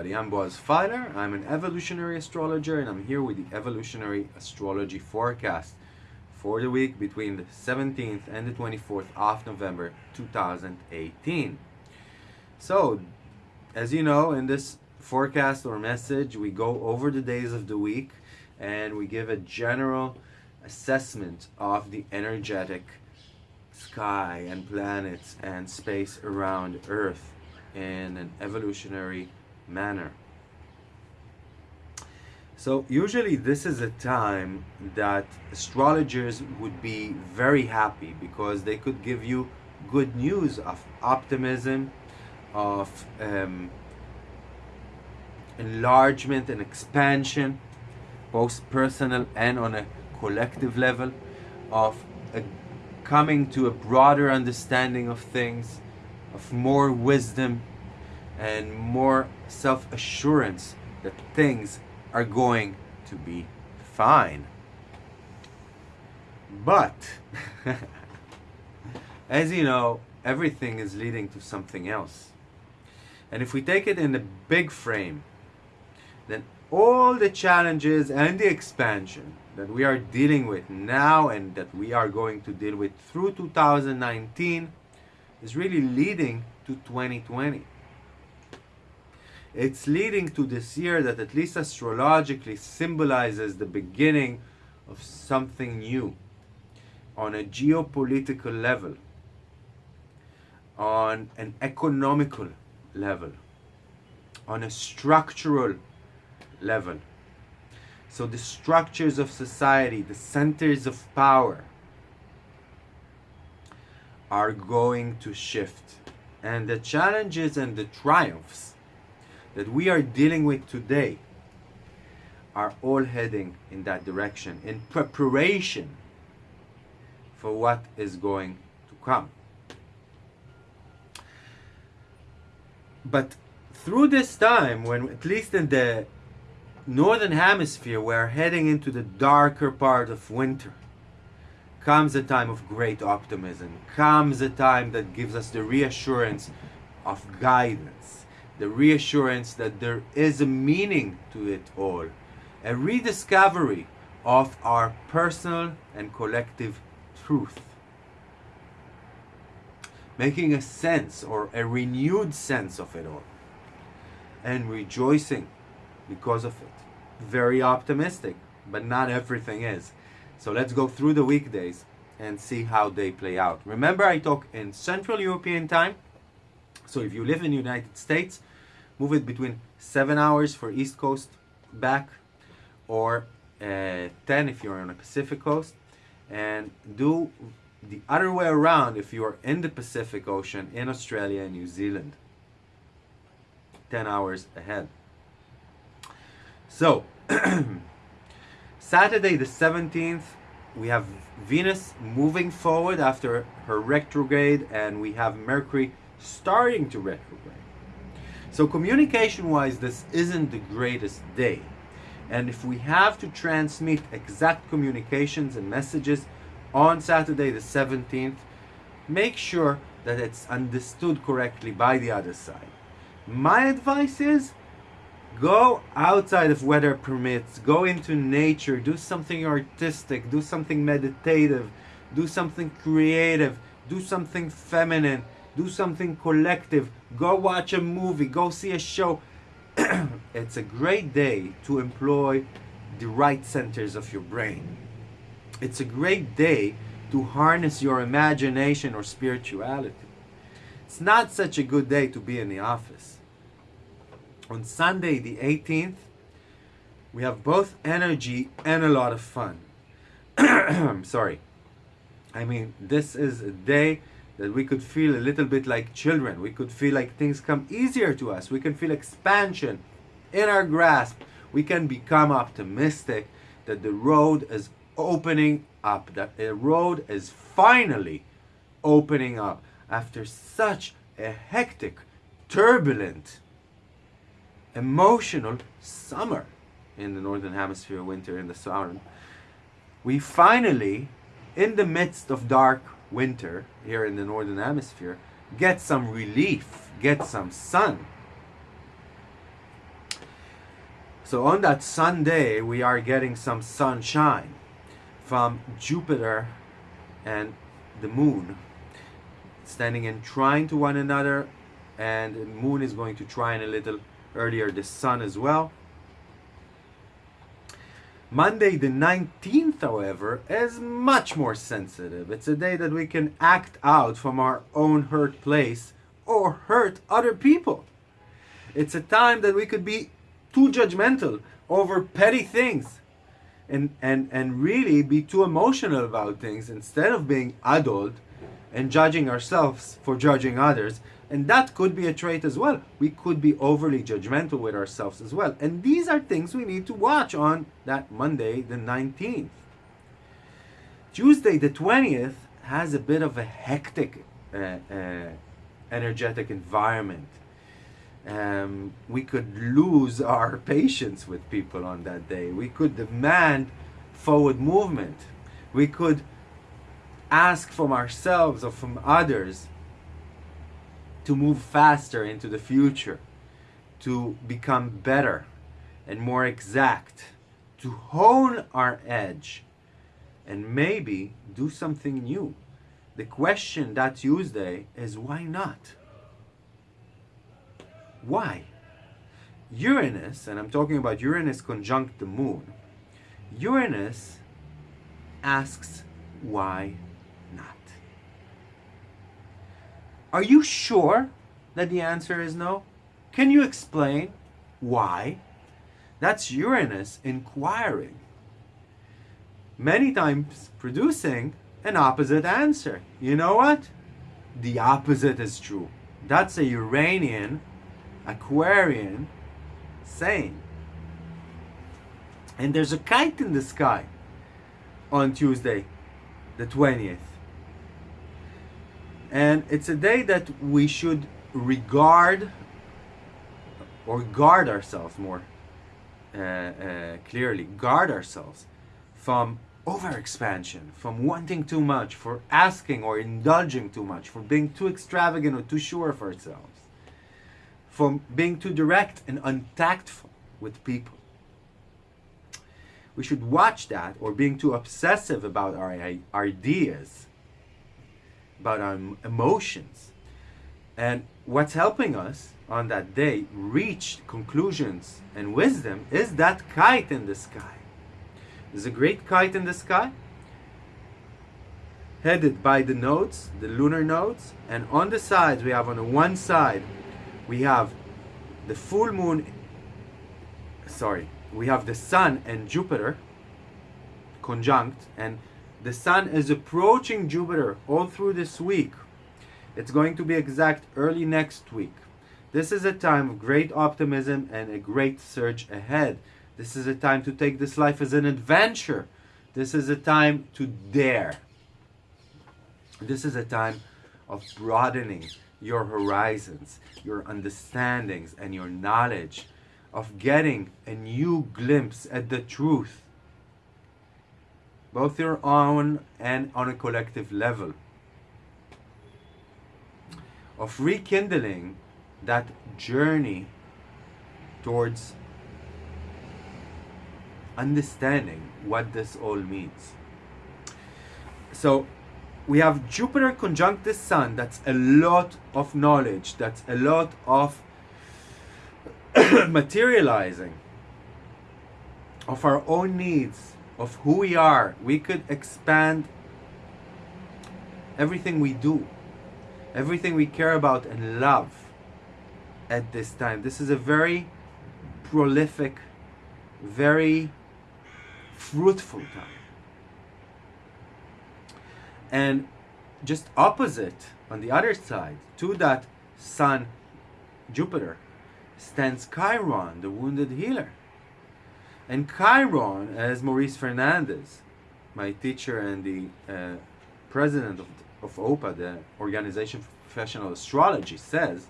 Everybody, I'm Boaz Feiler. I'm an evolutionary astrologer and I'm here with the evolutionary astrology forecast for the week between the 17th and the 24th of November 2018. So, as you know, in this forecast or message, we go over the days of the week and we give a general assessment of the energetic sky and planets and space around Earth in an evolutionary manner. So usually this is a time that astrologers would be very happy because they could give you good news of optimism, of um, enlargement and expansion, both personal and on a collective level, of a coming to a broader understanding of things, of more wisdom and more self-assurance that things are going to be fine. But, as you know, everything is leading to something else. And if we take it in a big frame, then all the challenges and the expansion that we are dealing with now and that we are going to deal with through 2019 is really leading to 2020. It's leading to this year that at least astrologically symbolizes the beginning of something new on a geopolitical level, on an economical level, on a structural level. So the structures of society, the centers of power, are going to shift. And the challenges and the triumphs that we are dealing with today are all heading in that direction in preparation for what is going to come. But through this time, when at least in the northern hemisphere, we're heading into the darker part of winter, comes a time of great optimism, comes a time that gives us the reassurance of guidance, the reassurance that there is a meaning to it all, a rediscovery of our personal and collective truth. Making a sense or a renewed sense of it all and rejoicing because of it. Very optimistic, but not everything is. So let's go through the weekdays and see how they play out. Remember I talk in Central European time. So if you live in the United States, move it between 7 hours for East Coast back or uh, 10 if you're on the Pacific Coast and do the other way around if you're in the Pacific Ocean in Australia and New Zealand. 10 hours ahead. So, Saturday the 17th, we have Venus moving forward after her retrograde and we have Mercury starting to retrograde. So communication-wise, this isn't the greatest day. And if we have to transmit exact communications and messages on Saturday the 17th, make sure that it's understood correctly by the other side. My advice is Go outside of weather permits, go into nature, do something artistic, do something meditative, do something creative, do something feminine, do something collective, go watch a movie, go see a show. it's a great day to employ the right centers of your brain. It's a great day to harness your imagination or spirituality. It's not such a good day to be in the office on Sunday the 18th, we have both energy and a lot of fun. Sorry. I mean, this is a day that we could feel a little bit like children. We could feel like things come easier to us. We can feel expansion in our grasp. We can become optimistic that the road is opening up, that the road is finally opening up after such a hectic, turbulent, emotional summer in the northern hemisphere, winter in the southern. We finally, in the midst of dark winter here in the northern hemisphere, get some relief, get some sun. So on that Sunday, we are getting some sunshine from Jupiter and the moon standing and trine to one another and the moon is going to trine a little earlier the sun as well Monday the 19th, however, is much more sensitive. It's a day that we can act out from our own hurt place or hurt other people. It's a time that we could be too judgmental over petty things and, and, and really be too emotional about things instead of being adult and judging ourselves for judging others and that could be a trait as well. We could be overly judgmental with ourselves as well. And these are things we need to watch on that Monday, the 19th. Tuesday, the 20th, has a bit of a hectic uh, uh, energetic environment. Um, we could lose our patience with people on that day. We could demand forward movement. We could ask from ourselves or from others to move faster into the future, to become better and more exact, to hone our edge, and maybe do something new. The question that Tuesday is why not? Why? Uranus, and I'm talking about Uranus conjunct the moon, Uranus asks why Are you sure that the answer is no? Can you explain why? That's Uranus inquiring. Many times producing an opposite answer. You know what? The opposite is true. That's a Uranian, Aquarian saying. And there's a kite in the sky on Tuesday, the 20th. And it's a day that we should regard or guard ourselves more uh, uh, clearly, guard ourselves from overexpansion, from wanting too much, for asking or indulging too much, for being too extravagant or too sure of ourselves, from being too direct and untactful with people. We should watch that or being too obsessive about our ideas about our emotions. And what's helping us on that day reach conclusions and wisdom is that kite in the sky. There's a great kite in the sky headed by the nodes, the lunar nodes, and on the sides we have on the one side we have the full moon sorry, we have the sun and Jupiter conjunct and the sun is approaching Jupiter all through this week. It's going to be exact early next week. This is a time of great optimism and a great surge ahead. This is a time to take this life as an adventure. This is a time to dare. This is a time of broadening your horizons, your understandings, and your knowledge, of getting a new glimpse at the truth both your own and on a collective level of rekindling that journey towards understanding what this all means. So we have Jupiter conjunct the Sun. That's a lot of knowledge. That's a lot of materializing of our own needs of who we are, we could expand everything we do, everything we care about and love at this time. This is a very prolific, very fruitful time. And just opposite, on the other side, to that Sun, Jupiter, stands Chiron, the wounded healer. And Chiron, as Maurice Fernandez, my teacher and the uh, president of, of OPA, the Organization for Professional Astrology, says,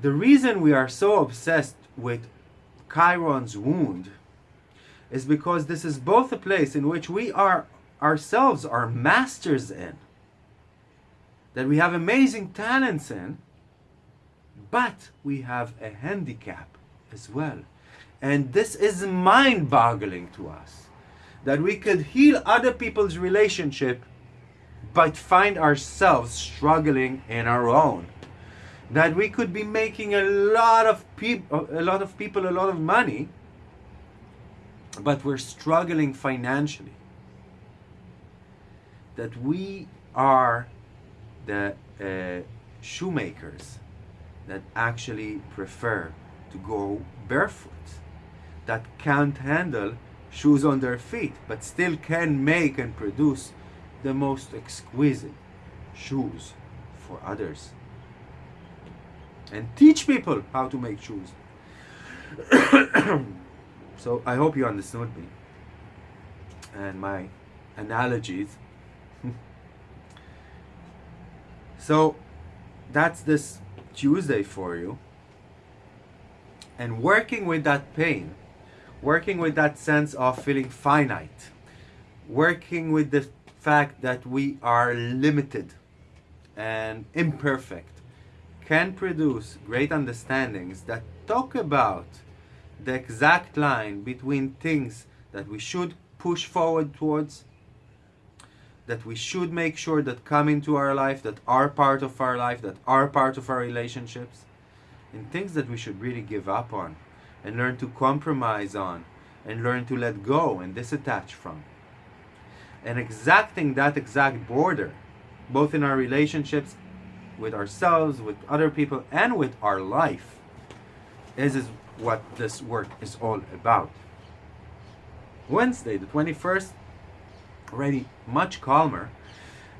the reason we are so obsessed with Chiron's wound is because this is both a place in which we are ourselves are masters in, that we have amazing talents in, but we have a handicap as well And this is mind boggling to us that we could heal other people's relationship but find ourselves struggling in our own. That we could be making a lot of people a lot of people a lot of money but we're struggling financially. That we are the uh, shoemakers that actually prefer to go barefoot, that can't handle shoes on their feet, but still can make and produce the most exquisite shoes for others. And teach people how to make shoes. so I hope you understood me and my analogies. so that's this Tuesday for you. And working with that pain, working with that sense of feeling finite, working with the fact that we are limited and imperfect, can produce great understandings that talk about the exact line between things that we should push forward towards that we should make sure that come into our life, that are part of our life, that are part of our relationships, and things that we should really give up on and learn to compromise on and learn to let go and disattach from. And exacting that exact border, both in our relationships with ourselves, with other people, and with our life, is, is what this work is all about. Wednesday, the 21st, already much calmer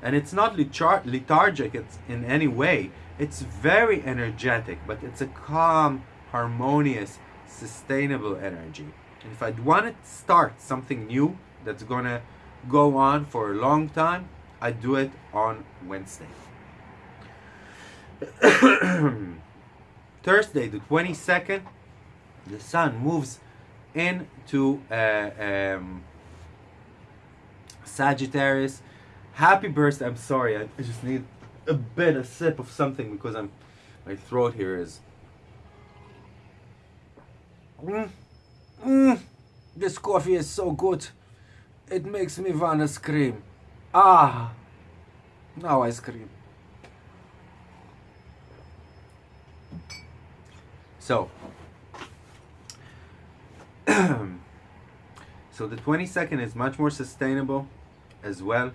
and it's not lethargic it's in any way it's very energetic but it's a calm harmonious sustainable energy and if i'd want to start something new that's gonna go on for a long time i do it on wednesday thursday the 22nd the sun moves into uh, um, Sagittarius. Happy birthday. I'm sorry. I, I just need a bit, a sip of something because I'm, my throat here is. Mm, mm, this coffee is so good. It makes me wanna scream. Ah, now I scream. So, so the 22nd is much more sustainable as well.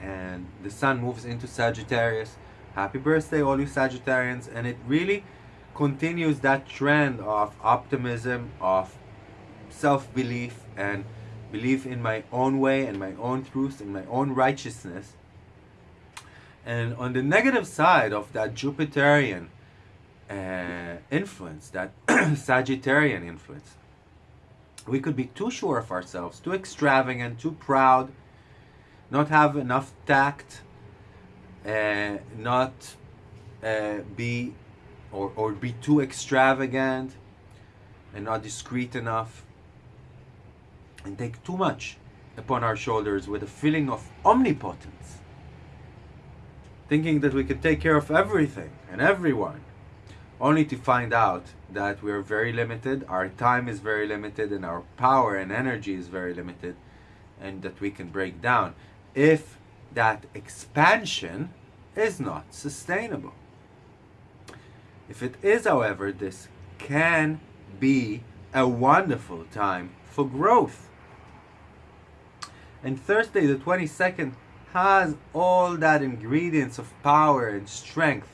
And the sun moves into Sagittarius. Happy birthday, all you Sagittarians. And it really continues that trend of optimism, of self belief, and belief in my own way and my own truth and my own righteousness. And on the negative side of that Jupiterian uh, influence, that Sagittarian influence, we could be too sure of ourselves, too extravagant, too proud, not have enough tact, uh, not uh, be or, or be too extravagant and not discreet enough and take too much upon our shoulders with a feeling of omnipotence thinking that we could take care of everything and everyone only to find out that we are very limited, our time is very limited, and our power and energy is very limited, and that we can break down if that expansion is not sustainable. If it is, however, this can be a wonderful time for growth. And Thursday, the 22nd, has all that ingredients of power and strength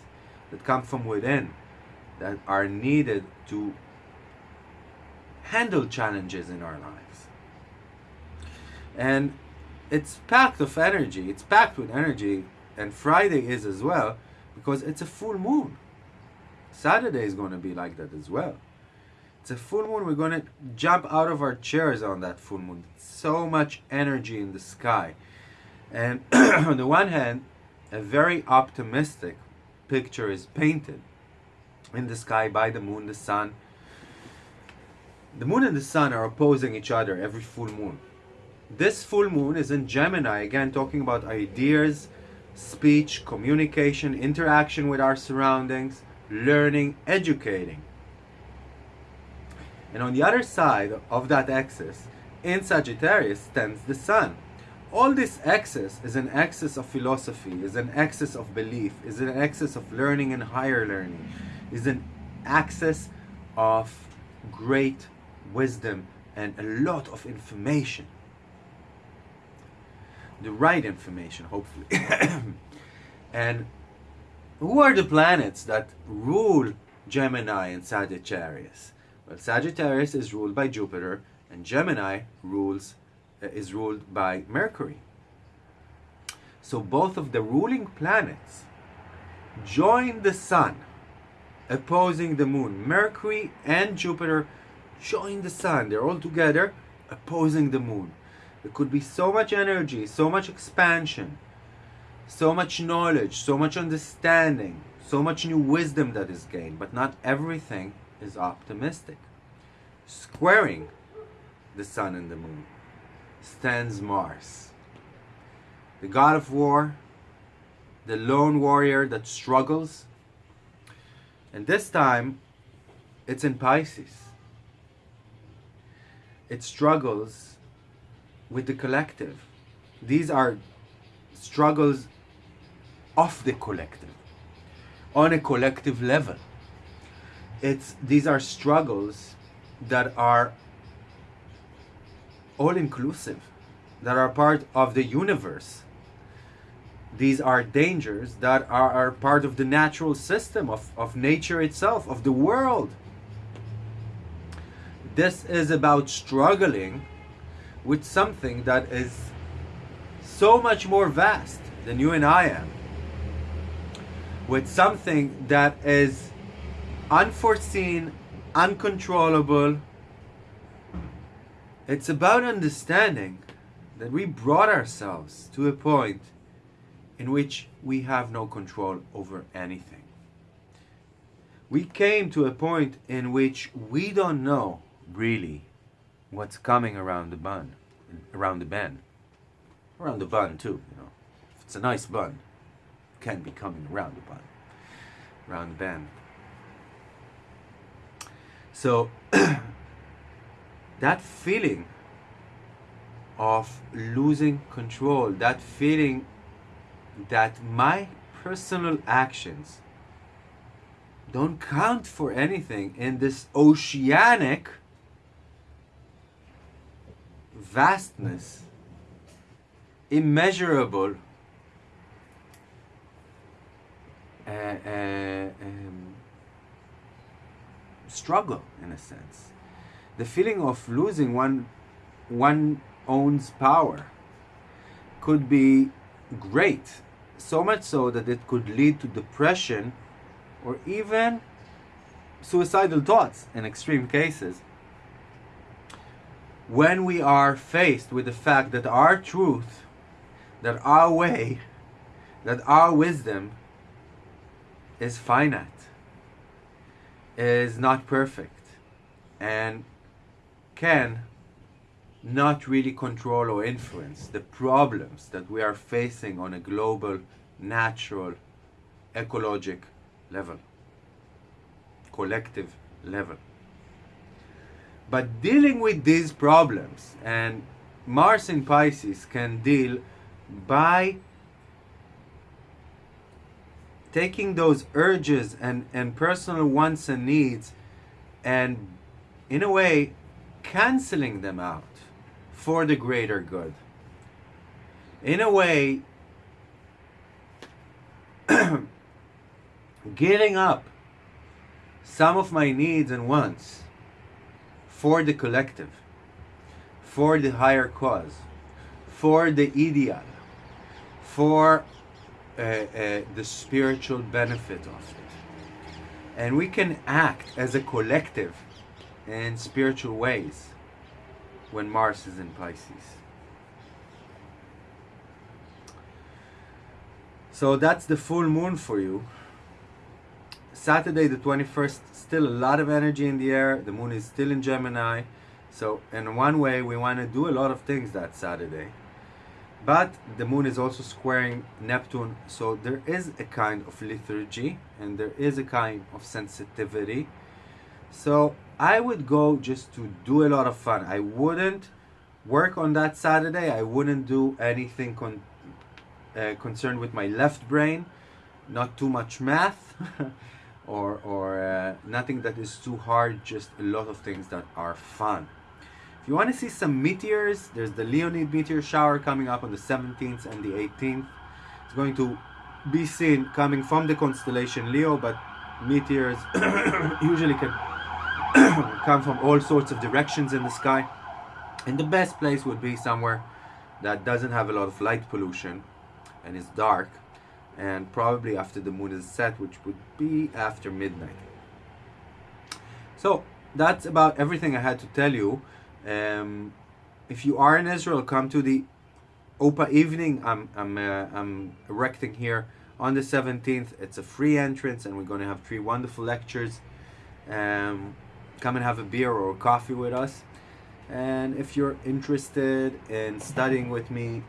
that come from within that are needed to handle challenges in our lives. And it's packed of energy. It's packed with energy, and Friday is as well because it's a full moon. Saturday is going to be like that as well. It's a full moon. We're going to jump out of our chairs on that full moon. So much energy in the sky. And on the one hand, a very optimistic picture is painted in the sky by the moon, the sun. The moon and the sun are opposing each other every full moon. This full moon is in Gemini, again talking about ideas, speech, communication, interaction with our surroundings, learning, educating. And on the other side of that axis, in Sagittarius, stands the sun. All this axis is an axis of philosophy, is an axis of belief, is an axis of learning and higher learning, is an axis of great wisdom and a lot of information. The right information, hopefully. and who are the planets that rule Gemini and Sagittarius? Well, Sagittarius is ruled by Jupiter, and Gemini rules uh, is ruled by Mercury. So both of the ruling planets join the Sun, opposing the Moon. Mercury and Jupiter join the Sun. They're all together, opposing the Moon. There could be so much energy, so much expansion, so much knowledge, so much understanding, so much new wisdom that is gained, but not everything is optimistic. Squaring the sun and the moon stands Mars, the god of war, the lone warrior that struggles. And this time, it's in Pisces. It struggles with the collective. These are struggles of the collective on a collective level. It's these are struggles that are all inclusive that are part of the universe. These are dangers that are, are part of the natural system of, of nature itself of the world. This is about struggling with something that is so much more vast than you and I am with something that is unforeseen, uncontrollable. It's about understanding that we brought ourselves to a point in which we have no control over anything. We came to a point in which we don't know really what's coming around the bun, around the bend, around the bun too. You know, if it's a nice bun, can be coming around the bun, around the bend. So that feeling of losing control, that feeling that my personal actions don't count for anything in this oceanic vastness, immeasurable uh, um, struggle in a sense. The feeling of losing one one owns power could be great, so much so that it could lead to depression or even suicidal thoughts in extreme cases. When we are faced with the fact that our truth, that our way, that our wisdom is finite is not perfect and can not really control or influence the problems that we are facing on a global, natural, ecologic level, collective level. But dealing with these problems, and Mars in Pisces can deal by taking those urges and, and personal wants and needs and in a way canceling them out for the greater good. In a way giving up some of my needs and wants for the collective for the higher cause for the ideal for uh, the spiritual benefit of it. And we can act as a collective in spiritual ways when Mars is in Pisces. So that's the full moon for you. Saturday the 21st, still a lot of energy in the air. The moon is still in Gemini. So in one way, we want to do a lot of things that Saturday. But the moon is also squaring Neptune, so there is a kind of lethargy and there is a kind of sensitivity. So I would go just to do a lot of fun. I wouldn't work on that Saturday. I wouldn't do anything con- uh, concerned with my left brain, not too much math, or or uh, nothing that is too hard. Just a lot of things that are fun. If you want to see some meteors, there's the Leonid meteor shower coming up on the 17th and the 18th. It's going to be seen coming from the constellation Leo, but meteors usually can come from all sorts of directions in the sky. And the best place would be somewhere that doesn't have a lot of light pollution and is dark, and probably after the moon is set, which would be after midnight. So that's about everything I had to tell you. Um, if you are in Israel, come to the OPA evening. I'm I'm uh, I'm erecting here on the 17th. It's a free entrance, and we're going to have three wonderful lectures. Um, come and have a beer or a coffee with us. And if you're interested in studying with me,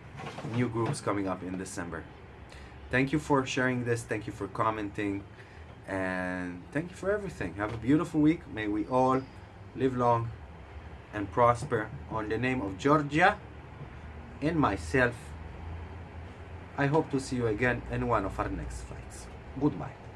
new groups coming up in December. Thank you for sharing this. Thank you for commenting. And thank you for everything. Have a beautiful week. May we all live long and prosper on the name of Georgia and myself. I hope to see you again in one of our next flights. Goodbye.